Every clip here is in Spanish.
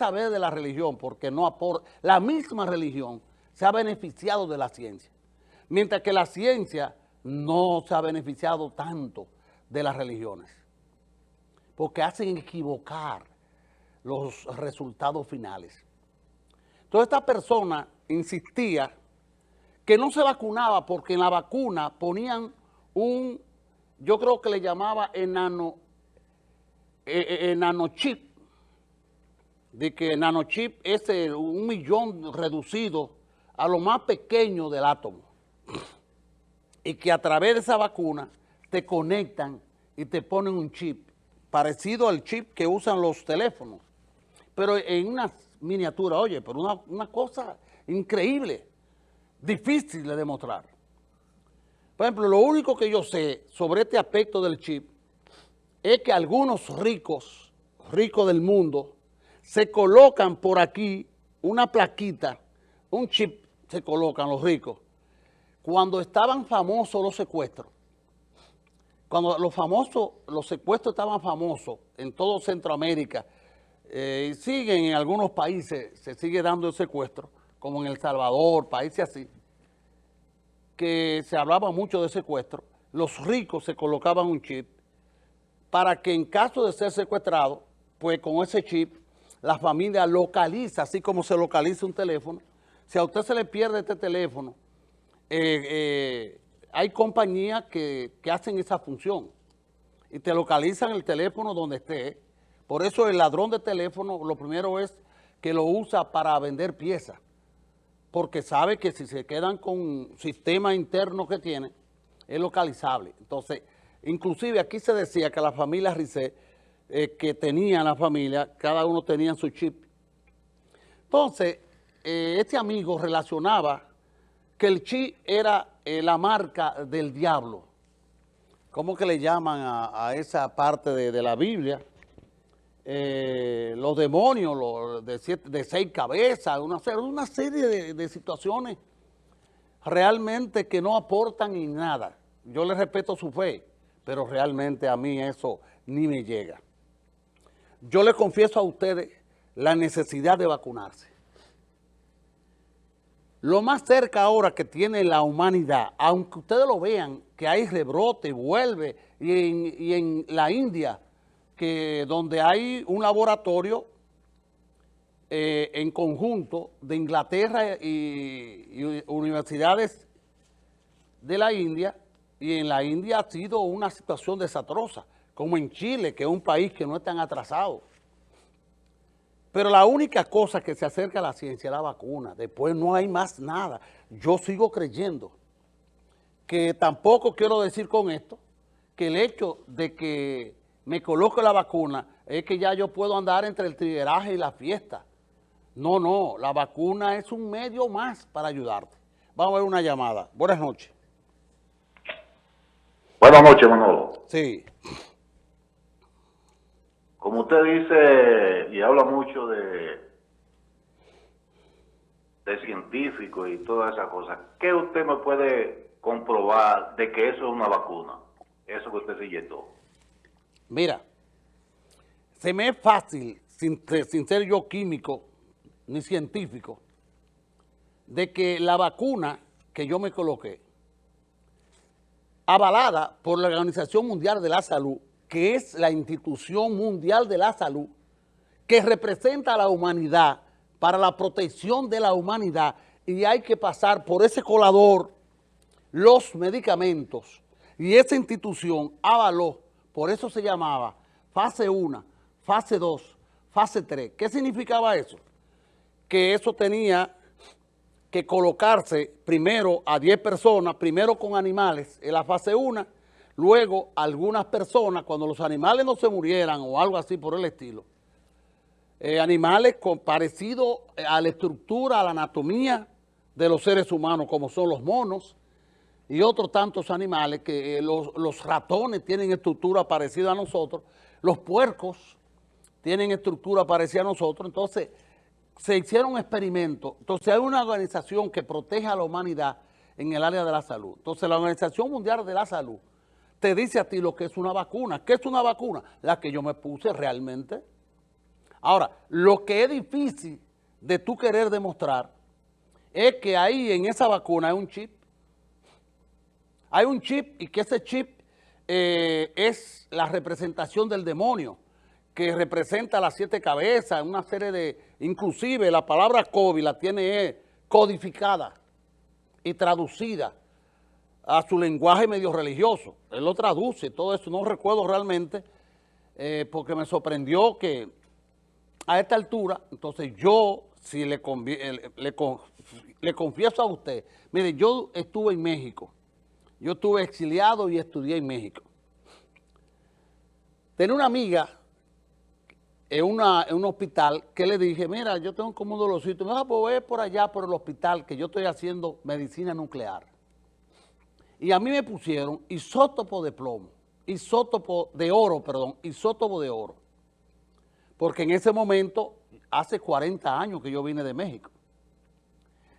saber de la religión porque no aporta, la misma religión se ha beneficiado de la ciencia, mientras que la ciencia no se ha beneficiado tanto de las religiones, porque hacen equivocar los resultados finales. Entonces esta persona insistía que no se vacunaba porque en la vacuna ponían un, yo creo que le llamaba enano, eh, eh, enanochip, de que nanochip es un millón reducido a lo más pequeño del átomo y que a través de esa vacuna te conectan y te ponen un chip parecido al chip que usan los teléfonos, pero en una miniatura, oye, pero una, una cosa increíble, difícil de demostrar. Por ejemplo, lo único que yo sé sobre este aspecto del chip es que algunos ricos, ricos del mundo, se colocan por aquí una plaquita, un chip se colocan los ricos, cuando estaban famosos los secuestros, cuando los famosos, los secuestros estaban famosos en todo Centroamérica, eh, y siguen en algunos países, se sigue dando el secuestro, como en El Salvador, países así, que se hablaba mucho de secuestro, los ricos se colocaban un chip para que en caso de ser secuestrado, pues con ese chip la familia localiza, así como se localiza un teléfono. Si a usted se le pierde este teléfono, eh, eh, hay compañías que, hacen esa función y te localizan el teléfono donde esté. Por eso el ladrón de teléfono lo primero es que lo usa para vender piezas, porque sabe que si se quedan con sistema interno que tiene, es localizable. Entonces, inclusive aquí se decía que la familia Risset eh, que tenía la familia, cada uno tenía su chip. Entonces, eh, este amigo relacionaba que el chip era eh, la marca del diablo. ¿Cómo que le llaman a, esa parte de, la Biblia? los demonios de, seis cabezas, una, una serie de, de situaciones realmente que no aportan en nada. Yo le respeto su fe, pero realmente a mí eso ni me llega yo le confieso a ustedes la necesidad de vacunarse. Lo más cerca ahora que tiene la humanidad, aunque ustedes lo vean, que hay rebrote, vuelve, y en, la India, que donde hay un laboratorio eh, en conjunto de Inglaterra y, y universidades de la India, y en la India ha sido una situación desastrosa como en Chile, que es un país que no es tan atrasado. Pero la única cosa que se acerca a la ciencia es la vacuna. Después no hay más nada. Yo sigo creyendo que tampoco quiero decir con esto que el hecho de que me coloque la vacuna es que ya yo puedo andar entre el trigueraje y la fiesta. No, no, la vacuna es un medio más para ayudarte. Vamos a ver una llamada. Buenas noches. Buenas noches, Manolo. Sí como usted dice y habla mucho de, de científico y todas esas cosas, ¿qué usted me puede comprobar de que eso es una vacuna? Eso que usted se inyectó. Mira, se me es fácil, sin ser yo químico ni científico, de que la vacuna que yo me coloqué, avalada por la Organización Mundial de la Salud, que es la institución mundial de la salud, que representa a la humanidad para la protección de la humanidad y hay que pasar por ese colador los medicamentos y esa institución avaló, por eso se llamaba fase 1, fase 2, fase 3. ¿Qué significaba eso? Que eso tenía que colocarse primero a 10 personas, primero con animales en la fase 1 Luego, algunas personas, cuando los animales no se murieran o algo así por el estilo, eh, animales parecidos a la estructura, a la anatomía de los seres humanos, como son los monos y otros tantos animales, que eh, los, los ratones tienen estructura parecida a nosotros, los puercos tienen estructura parecida a nosotros, entonces se hicieron experimentos. Entonces hay una organización que protege a la humanidad en el área de la salud. Entonces la Organización Mundial de la Salud te dice a ti lo que es una vacuna. ¿Qué es una vacuna? La que yo me puse realmente. Ahora, lo que es difícil de tú querer demostrar es que ahí en esa vacuna hay un chip. Hay un chip y que ese chip eh, es la representación del demonio, que representa las siete cabezas, una serie de, inclusive la palabra COVID la tiene codificada y traducida a su lenguaje medio religioso. Él lo traduce, todo eso, no recuerdo realmente, eh, porque me sorprendió que a esta altura, entonces yo, si le, le, le, confieso a usted, mire, yo estuve en México, yo estuve exiliado y estudié en México. Tenía una amiga en, una, en un hospital que le dije, mira, yo tengo como un dolorcito, me vas a poder por allá por el hospital que yo estoy haciendo medicina nuclear. Y a mí me pusieron isótopo de plomo, isótopo de oro, perdón, isótopo de oro. Porque en ese momento, hace 40 años que yo vine de México.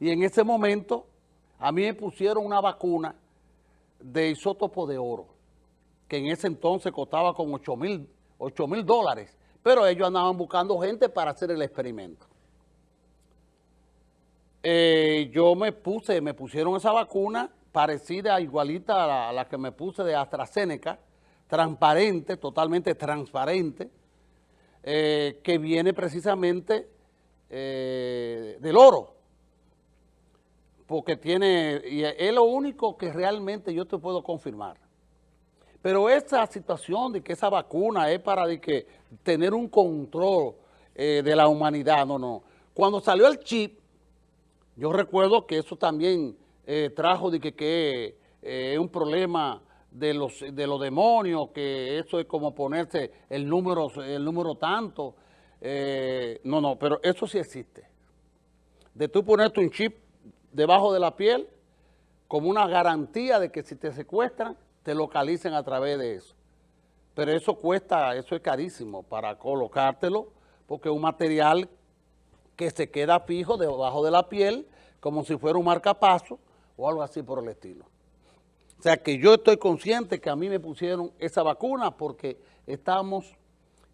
Y en ese momento, a mí me pusieron una vacuna de isótopo de oro, que en ese entonces costaba como 8 mil dólares pero ellos andaban buscando gente para hacer el experimento. Eh, yo me puse, me pusieron esa vacuna parecida, igualita a la, que me puse de AstraZeneca, transparente, totalmente transparente, eh, que viene precisamente eh, del oro, porque tiene, y es lo único que realmente yo te puedo confirmar. Pero esa situación de que esa vacuna es para de que tener un control eh, de la humanidad, no, no. Cuando salió el chip, yo recuerdo que eso también eh, trajo de que, eh, es un problema de los, de los demonios, que eso es como ponerse el número, el número tanto. no, no, pero eso sí existe. De tú ponerte un chip debajo de la piel como una garantía de que si te secuestran, te localicen a través de eso. Pero eso cuesta, eso es carísimo para colocártelo, porque es un material que se queda fijo debajo de la piel, como si fuera un marcapaso o algo así por el estilo. O sea que yo estoy consciente que a mí me pusieron esa vacuna porque estamos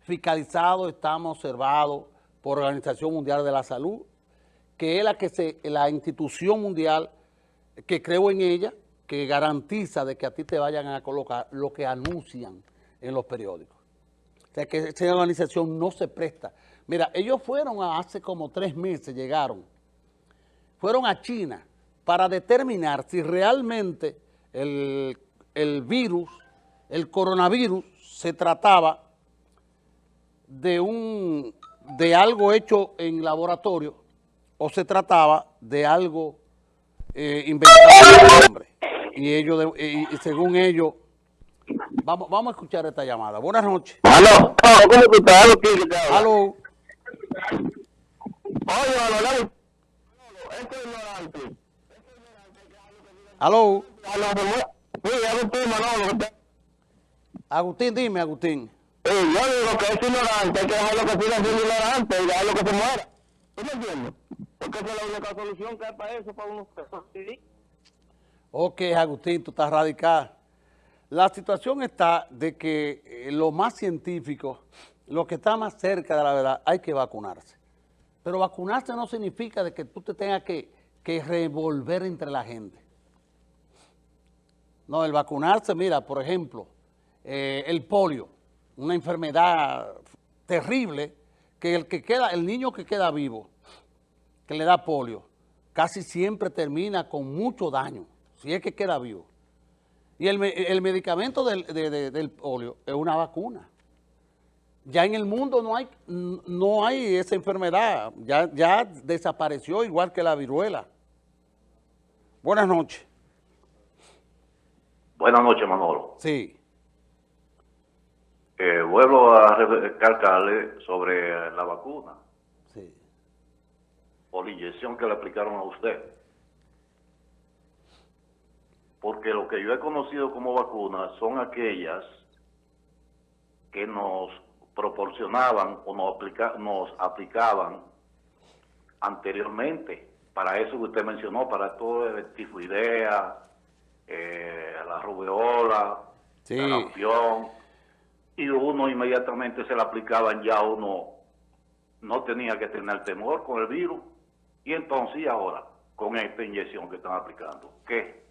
fiscalizados, estamos observados por la Organización Mundial de la Salud, que es la, que se, la institución mundial que creo en ella, que garantiza de que a ti te vayan a colocar lo que anuncian en los periódicos. O sea, que esa organización no se presta. Mira, ellos fueron hace como tres meses, llegaron, fueron a China para determinar si realmente el, el virus, el coronavirus, se trataba de, un, de algo hecho en laboratorio o se trataba de algo eh, inventado por el hombre y ellos, y, según ellos, vamos, vamos a escuchar esta llamada. Buenas noches. Aló, ¿cómo tú estás? Aló. Oye, aló, este es ignorante. Aló. Sí, Agustín, dime, Agustín. Sí, yo digo que es ignorante, hay que dejarlo que siga siendo ignorante y dejarlo que se muera. ¿Tú me entiendes? Porque esa es la única solución que hay para eso, para uno. Ok, Agustín, tú estás radical. La situación está de que eh, lo más científico, lo que está más cerca de la verdad, hay que vacunarse. Pero vacunarse no significa de que tú te tengas que, revolver entre la gente. No, el vacunarse, mira, por ejemplo, eh, el polio, una enfermedad terrible, que el que queda, el niño que queda vivo, que le da polio, casi siempre termina con mucho daño si es que queda vivo. Y el, medicamento del, polio es una vacuna. Ya en el mundo no hay, no hay esa enfermedad, ya, ya desapareció igual que la viruela. Buenas noches. Buenas noches, Manolo. Sí. Eh, vuelvo a recalcarle sobre la vacuna. Sí. O la inyección que le aplicaron a usted porque lo que yo he conocido como vacunas son aquellas que nos proporcionaban o nos, nos aplicaban anteriormente para eso que usted mencionó, para todo el tifoidea, eh, la rubeola, la campeón, y uno inmediatamente se le aplicaban ya uno no tenía que tener temor con el virus. Y entonces, ¿y ahora? Con esta inyección que están aplicando. ¿Qué?